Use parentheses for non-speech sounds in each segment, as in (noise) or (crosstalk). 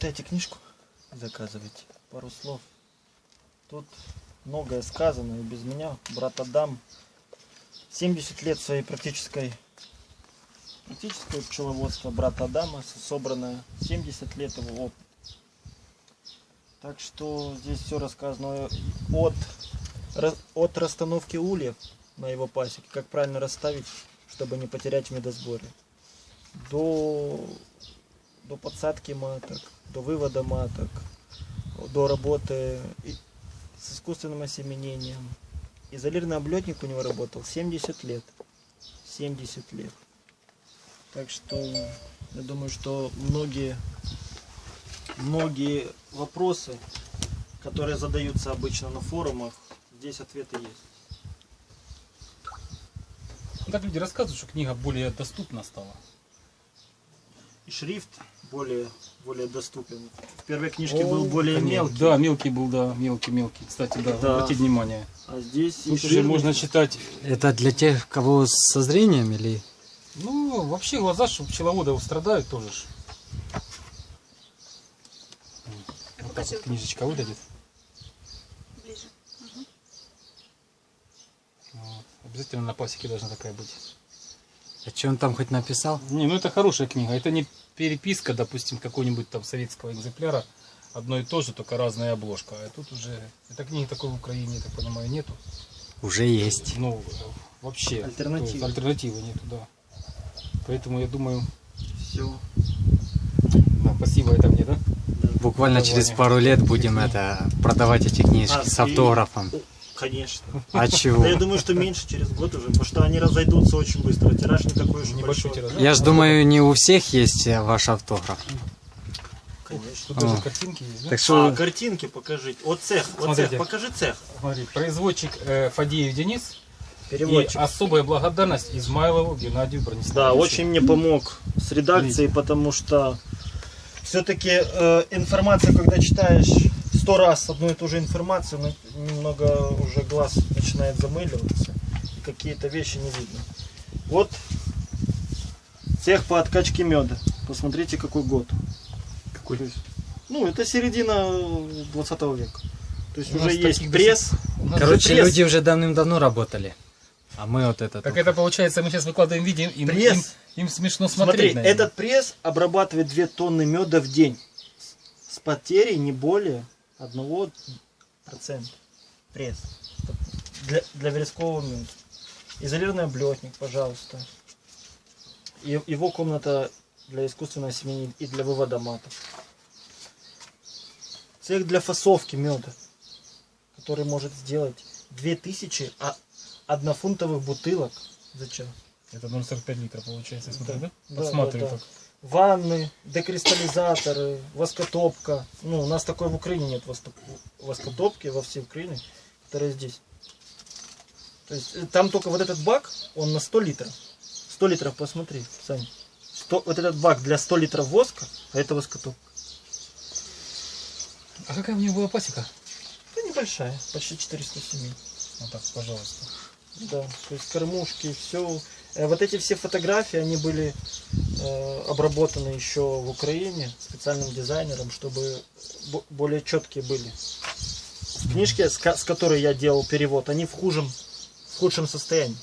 читайте книжку, заказывайте. Пару слов. Тут многое сказано и без меня. Брат Адам 70 лет своей практической практическое пчеловодство брата Адама, собранное 70 лет его опыт. Так что здесь все рассказано от, от расстановки ульев на его пасеке, как правильно расставить, чтобы не потерять в медосборе, до, до подсадки маток, до вывода маток, до работы с искусственным осеменением. Изолированный облетник у него работал 70 лет. 70 лет. Так что я думаю, что многие, многие вопросы, которые задаются обычно на форумах, здесь ответы есть. Ну, Так люди рассказывают, что книга более доступна стала. И шрифт более, более доступен. В первой книжке был более Конечно. мелкий, Да, мелкий был, да, мелкий-мелкий. Кстати, да, Да. обратите внимание. а здесь Тут уже можно читать. Это для тех, кого со зрением или... Ну, вообще глаза, что пчеловоды страдают тоже. ж. Вот так вот книжечка выглядит. Ближе. Вот. Обязательно на пасеке должна такая быть. А что он там хоть написал? Не, ну это хорошая книга. Это не переписка, допустим, какого-нибудь там советского экземпляра. Одно и то же, только разная обложка. А тут уже... Этой книги такой в Украине, я так понимаю, нету. Уже есть. Ну, вообще. Альтернативы. есть альтернативы нету, да. Поэтому я думаю... Все. Да, спасибо, это мне, да? Буквально Давай. через пару лет будем это продавать эти книжки А, с и- автографом. Конечно. А чего? Да я думаю, что меньше через год уже, потому что они разойдутся очень быстро. Тираж не такой уж Небольшой большой. тираж. Я ж думаю, не у всех есть э, ваш автограф. Конечно. Тут даже О. картинки есть, да? Так А, что картинки покажите. Вот цех, Смотрите. цех, покажи цех. Смотри, производчик э, Фадеев Денис Переводчик. и особая благодарность Измайлову Геннадию Брониславовичу. Да, очень мне помог с редакцией, потому что все-таки информация, когда читаешь сто раз одну и ту же информацию, ну, немного уже глаз начинает замыливаться, и какие-то вещи не видно. Вот цех по откачке меда. Посмотрите, какой год. Какой? Ну, это середина 20 века. То есть У уже есть пресс. Короче, пресс. люди уже давным-давно работали. А мы вот это... Так это получается, мы сейчас выкладываем видео, им, Пресс. им, им смешно Смотри, смотреть. наверное. этот пресс обрабатывает 2 тонны меда в день. С потерей не более 1%. Пресс. Для, для верескового меда. Изолированный облетник, пожалуйста. И, его комната для искусственного семени и для вывода матов. Цех для фасовки меда, который может сделать 2000 а- однофунтовых бутылок за час. Это 0,45 литров получается, я смотрю, да? Да, Подсматриваю да, да. так. Ванны, декристаллизаторы, воскотопка. Ну, у нас такой в Украине нет воскотопки во всей Украине, которая здесь. То есть э, там только вот этот бак, он на 100 литров. 100 литров, посмотри, Сань. 100 вот этот бак для 100 литров воска, а это воскотопка. А какая у него была пасека? Это небольшая, почти 400 семей. Вот так, пожалуйста. Да, то есть кормушки, все. Вот эти все фотографии, они были э, обработаны еще в Украине специальным дизайнером, чтобы бо- более четкие были. В книжке, с, ко- с которой я делал перевод, они в худшем, в худшем состоянии.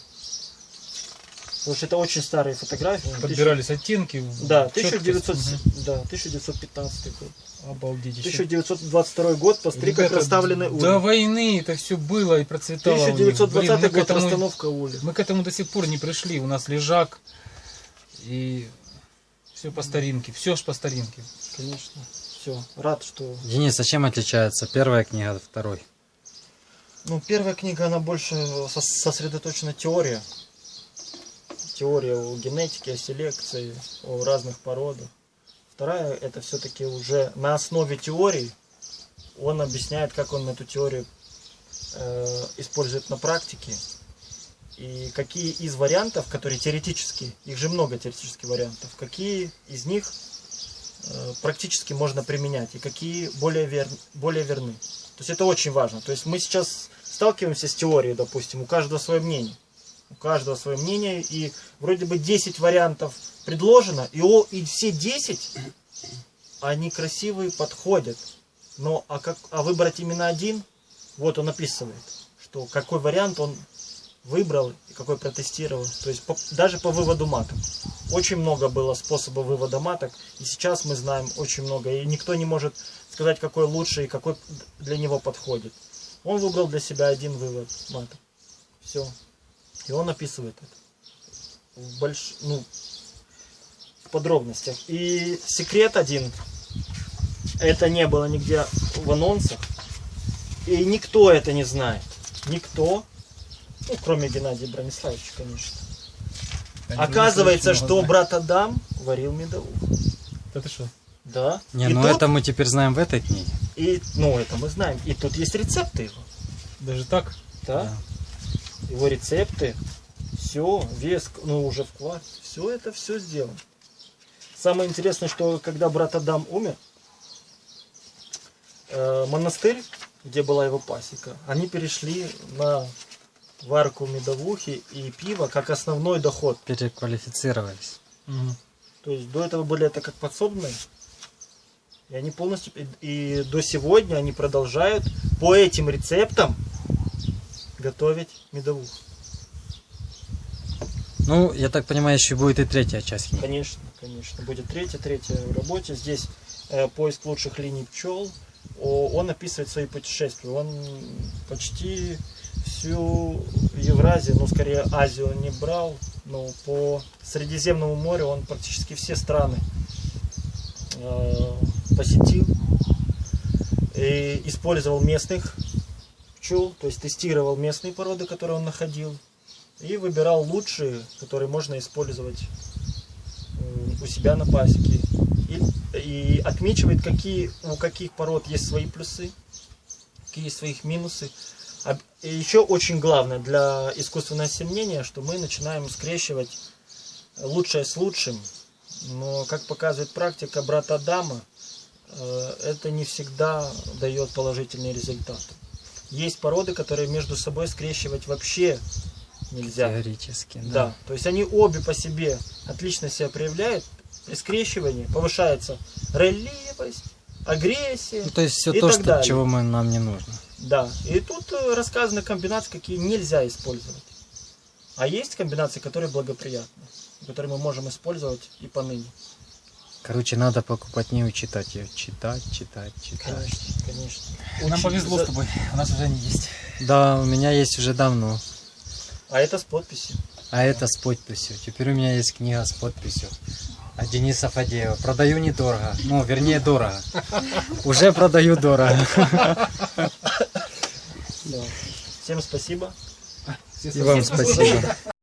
Потому что это очень старые фотографии. Подбирались оттенки. Тысяч- Да, четкость. 1900, Мгм. да, 1915 год. Обалдеть. еще. 1922 год, как Ребята, расставлены ульи. До войны это все было и процветало. у них. 1920 Блин, год этому- расстановка ульев. Мы к этому до сих пор не пришли. У нас лежак и все по старинке. Все ж по старинке. Конечно. Все, рад, что Денис, а чем отличается первая книга от второй? Ну, первая книга, она больше сос- сосредоточена теория. Теория о генетике, о селекции, о разных породах. Вторая, это все-таки уже на основе теории. Он объясняет, как он эту теорию э, использует на практике. И какие из вариантов, которые теоретически, их же много теоретических вариантов, какие из них э, практически можно применять и какие более, вер, более верны. То есть это очень важно. То есть мы сейчас сталкиваемся с теорией, допустим, у каждого свое мнение. У каждого свое мнение, и вроде бы 10 вариантов предложено, и, о, и все 10 они красивые, подходят. Но а, как, а выбрать именно один, вот он описывает, что какой вариант он выбрал и какой протестировал. То есть по- даже по выводу маток. Очень много было способов вывода маток, и сейчас мы знаем очень много, и никто не может сказать, какой лучше и какой для него подходит. Он выбрал для себя один вывод маток. Все. И он описывает это. В больш... ну, в подробностях. И секрет один. Это не было нигде в анонсах. И никто это не знает. Никто. Ну, кроме Геннадия Брониславовича, конечно. Они Оказывается, что брат Адам варил медовух. Да ты что? Да. Не, и ну тут- это мы теперь знаем в этой книге. И, ну, это мы знаем. И тут есть рецепты его. Даже так? Да. Его рецепты. Все, вес, ну, уже вклад. Все это все сделано. Самое интересное, что когда брат Адам умер, э, монастырь, где была его пасека, они перешли на варку медовухи и пива как основной доход. Переквалифицировались. Мгм. То есть до этого были это как подсобные. И они полностью... И, и до сегодня они продолжают по этим рецептам готовить медовуху. Ну, я так понимаю, еще будет и третья часть. Конечно, конечно. Будет третья, третья в работе. Здесь э, поиск лучших линий пчел. О, он описывает свои путешествия. Он почти всю Евразию, ну скорее Азию он не брал, но по Средиземному морю он практически все страны э, посетил. И использовал местных пчел, то есть тестировал местные породы, которые он находил. И выбирал лучшие, которые можно использовать э, у себя на пасеке. И, и отмечивает, какие, у каких пород есть свои плюсы, какие есть своих минусы. А- И еще очень главное для искусственного осеменения, что мы начинаем скрещивать лучшее с лучшим. Но, как показывает практика брата Адама, э, это не всегда дает положительный результат. Есть породы, которые между собой скрещивать вообще нельзя. Теоретически, да. Да, то есть они обе по себе отлично себя проявляют. При скрещивании повышается релливость, агрессия. Ну, то есть все то, что, далее. чего мы, нам не нужно. Да, и тут э, рассказаны комбинации, какие нельзя использовать. А есть комбинации, которые благоприятны, которые мы можем использовать и поныне. Короче, надо покупать книгу, читать ее. Читать, читать, читать. Конечно, конечно. Нам Очень повезло за- с тобой. У нас уже они есть. Да, у меня есть уже давно. А это с подписью. А это с подписью. Теперь у меня есть книга с подписью. От Дениса Фадеева. Продаю недорого. Ну, вернее, дорого. (laughs) Уже продаю дорого. (laughs) Да. Всем спасибо. И вам спасибо. (laughs)